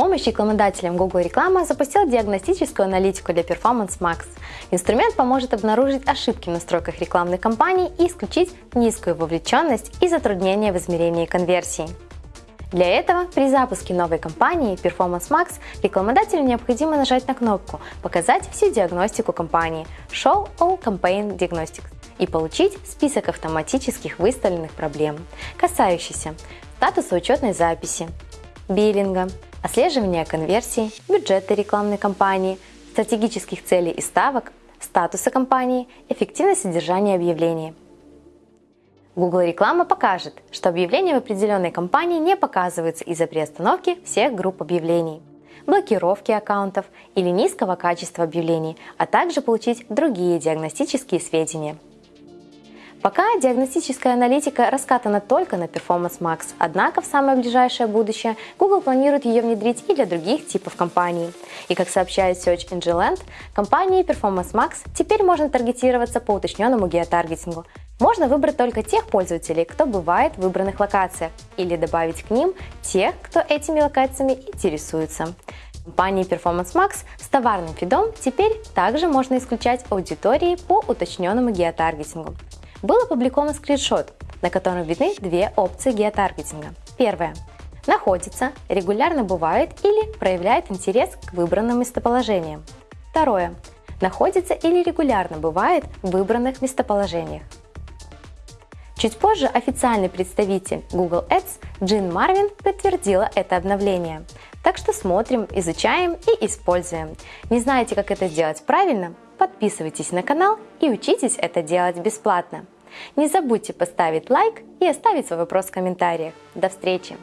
помощь рекламодателям Google Реклама запустил диагностическую аналитику для Performance Max. Инструмент поможет обнаружить ошибки в настройках рекламной кампании и исключить низкую вовлеченность и затруднения в измерении конверсии. Для этого при запуске новой кампании Performance Max рекламодателю необходимо нажать на кнопку «Показать всю диагностику кампании» Show All Campaign Diagnostics и получить список автоматических выставленных проблем, касающихся статуса учетной записи, биллинга, отслеживания конверсий, бюджета рекламной кампании, стратегических целей и ставок, статуса кампании, эффективность содержания объявлений. Google реклама покажет, что объявления в определенной компании не показываются из-за приостановки всех групп объявлений, блокировки аккаунтов или низкого качества объявлений, а также получить другие диагностические сведения. Пока диагностическая аналитика раскатана только на Performance Max, однако в самое ближайшее будущее Google планирует ее внедрить и для других типов компаний. И как сообщает Search Engine Land, компании Performance Max теперь можно таргетироваться по уточненному геотаргетингу. Можно выбрать только тех пользователей, кто бывает в выбранных локациях, или добавить к ним тех, кто этими локациями интересуется. Компании Performance Max с товарным фидом теперь также можно исключать аудитории по уточненному геотаргетингу был опубликован скриншот, на котором видны две опции геотаргетинга. Первая находится, регулярно бывает или проявляет интерес к выбранным местоположениям. Второе. Находится или регулярно бывает в выбранных местоположениях. Чуть позже официальный представитель Google Ads Джин Марвин подтвердила это обновление. Так что смотрим, изучаем и используем. Не знаете, как это сделать правильно? Подписывайтесь на канал и учитесь это делать бесплатно. Не забудьте поставить лайк и оставить свой вопрос в комментариях. До встречи!